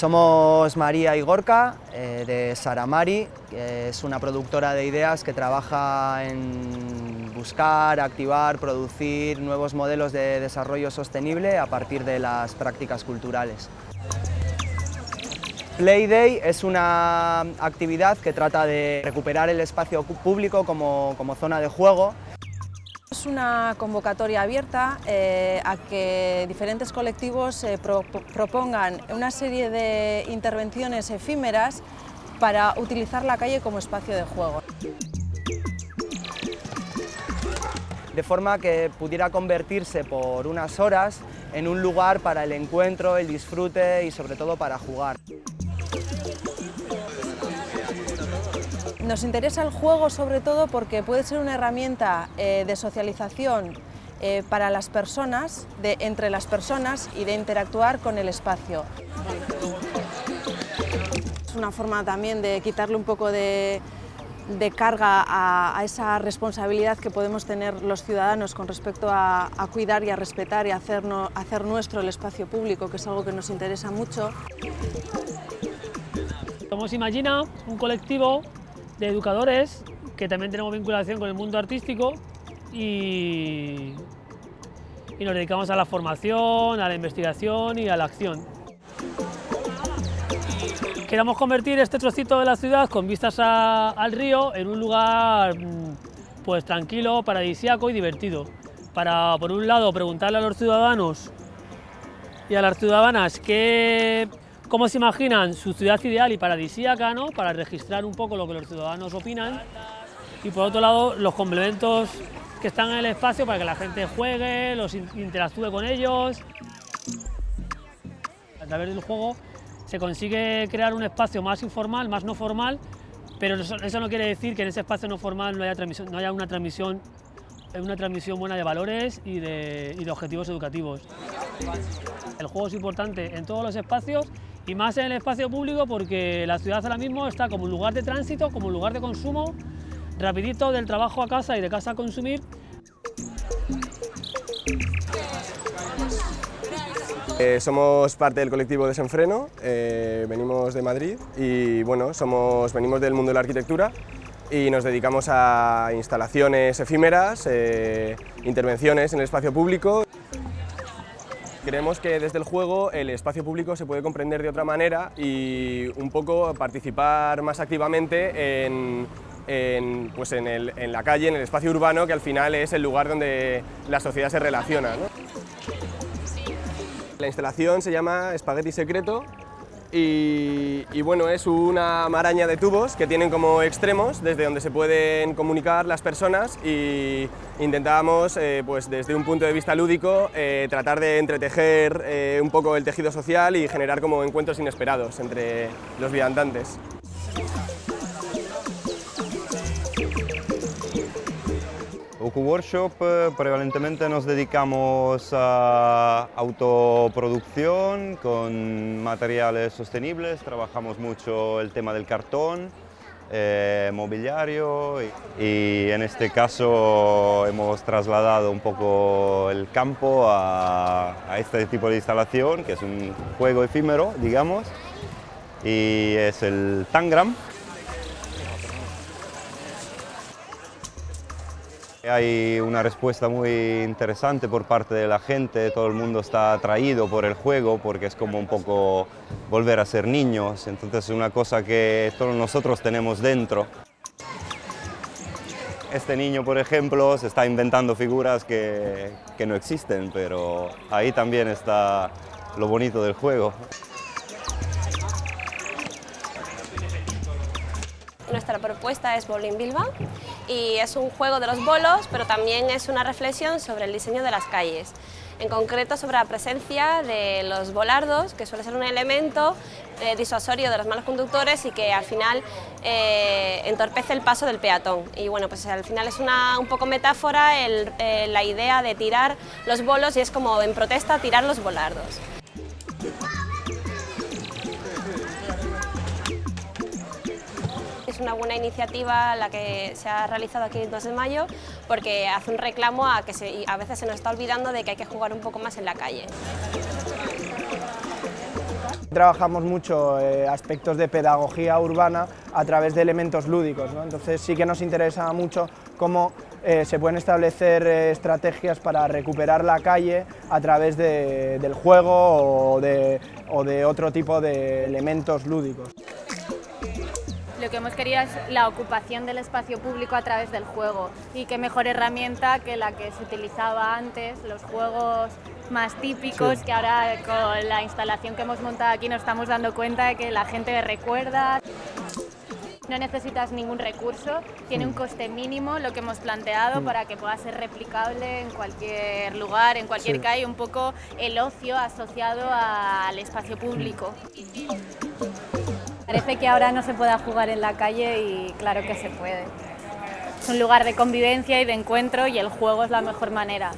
Somos María y eh, de Saramari, es una productora de ideas que trabaja en buscar, activar, producir nuevos modelos de desarrollo sostenible a partir de las prácticas culturales. Playday es una actividad que trata de recuperar el espacio público como, como zona de juego es una convocatoria abierta eh, a que diferentes colectivos eh, propongan una serie de intervenciones efímeras para utilizar la calle como espacio de juego. De forma que pudiera convertirse por unas horas en un lugar para el encuentro, el disfrute y sobre todo para jugar. Nos interesa el juego sobre todo porque puede ser una herramienta eh, de socialización eh, para las personas, de, entre las personas y de interactuar con el espacio. Es una forma también de quitarle un poco de, carga a, esa responsabilidad que podemos tener los ciudadanos con respecto a, cuidar y a respetar y hacer, hacer nuestro el espacio público, que es algo que nos interesa mucho. Somos Imagina, un colectivo de educadores que también tenemos vinculación con el mundo artístico y, y nos dedicamos a la formación, a la investigación y a la acción. Queremos convertir este trocito de la ciudad con vistas al río en un lugar mm, pues tranquilo, paradisíaco y divertido. Para, por un lado, preguntarle a los ciudadanos y a las ciudadanas qué cómo se imaginan su ciudad ideal y paradisíaca, ¿no? para registrar un poco lo que los ciudadanos opinan. Y por otro lado, los complementos que están en el espacio para que la gente juegue, los interactúe con ellos. A través del juego se consigue crear un espacio más informal, más no formal, pero eso, no quiere decir que en ese espacio no formal no haya, no haya una transmisión una transmisión buena de valores y de, y de objetivos educativos. El juego es importante en todos los espacios y más en el espacio público porque la ciudad ahora mismo está como un lugar de tránsito, como un lugar de consumo, rapidito del trabajo a casa y de casa a consumir. Eh, somos parte del colectivo Desenfreno, eh, venimos de Madrid y bueno, somos, venimos del mundo de la arquitectura y nos dedicamos a instalaciones efímeras, eh, intervenciones en el espacio público. Creemos que desde el juego el espacio público se puede comprender de otra manera y un poco participar más activamente en, pues en, la calle, en el espacio urbano, que al final es el lugar donde la sociedad se relaciona. La instalación se llama Espagueti Secreto y, bueno, es una maraña de tubos que tienen como extremos desde donde se pueden comunicar las personas y intentábamos, eh, pues desde un punto de vista lúdico, eh, tratar de entretejer eh, un poco el tejido social y generar como encuentros inesperados entre los viandantes. Oku Workshop eh, prevalentemente nos dedicamos a autoproducción con materiales sostenibles, trabajamos mucho el tema del cartón, eh, mobiliario y, en este caso hemos trasladado un poco el campo a, a este tipo de instalación que es un juego efímero, digamos, y es el Tangram, Hay una respuesta muy interesante por parte de la gente, todo el mundo está atraído por el juego porque es como un poco volver a ser niños, entonces es una cosa que todos nosotros tenemos dentro. Este niño, por ejemplo, se está inventando figuras que, que no existen, pero ahí también está lo bonito del juego. Nuestra propuesta es Bowling Bilbao y es un juego de los bolos, pero también es una reflexión sobre el diseño de las calles. En concreto sobre la presencia de los volardos, que suele ser un elemento eh, disuasorio de los malos conductores y que al final eh, entorpece el paso del peatón. Y bueno, pues al final es una un poco metáfora eh, la idea de tirar los bolos y es como en protesta tirar los volardos. Una buena iniciativa la que se ha realizado aquí el 2 de mayo porque hace un reclamo a que a veces se nos está olvidando de que hay que jugar un poco más en la calle. Trabajamos mucho eh, aspectos de pedagogía urbana a través de elementos lúdicos, ¿no? entonces sí que nos interesa mucho cómo eh, se pueden establecer eh, estrategias para recuperar la calle a través de, del juego o de otro tipo de elementos lúdicos. Lo que hemos querido es la ocupación del espacio público a través del juego. Y qué mejor herramienta que la que se utilizaba antes, los juegos más típicos que ahora con la instalación que hemos montado aquí nos estamos dando cuenta de que la gente recuerda. No necesitas ningún recurso, tiene un coste mínimo lo que hemos planteado para que pueda ser replicable en cualquier lugar, en cualquier calle, un poco el ocio asociado al espacio público. Parece que ahora no se pueda jugar en la calle y claro que se puede. Es un lugar de convivencia y de encuentro y el juego es la mejor manera.